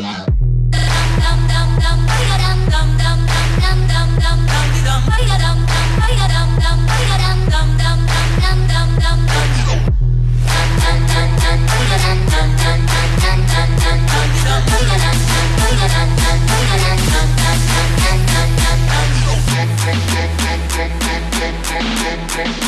Yeah.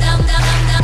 Yeah.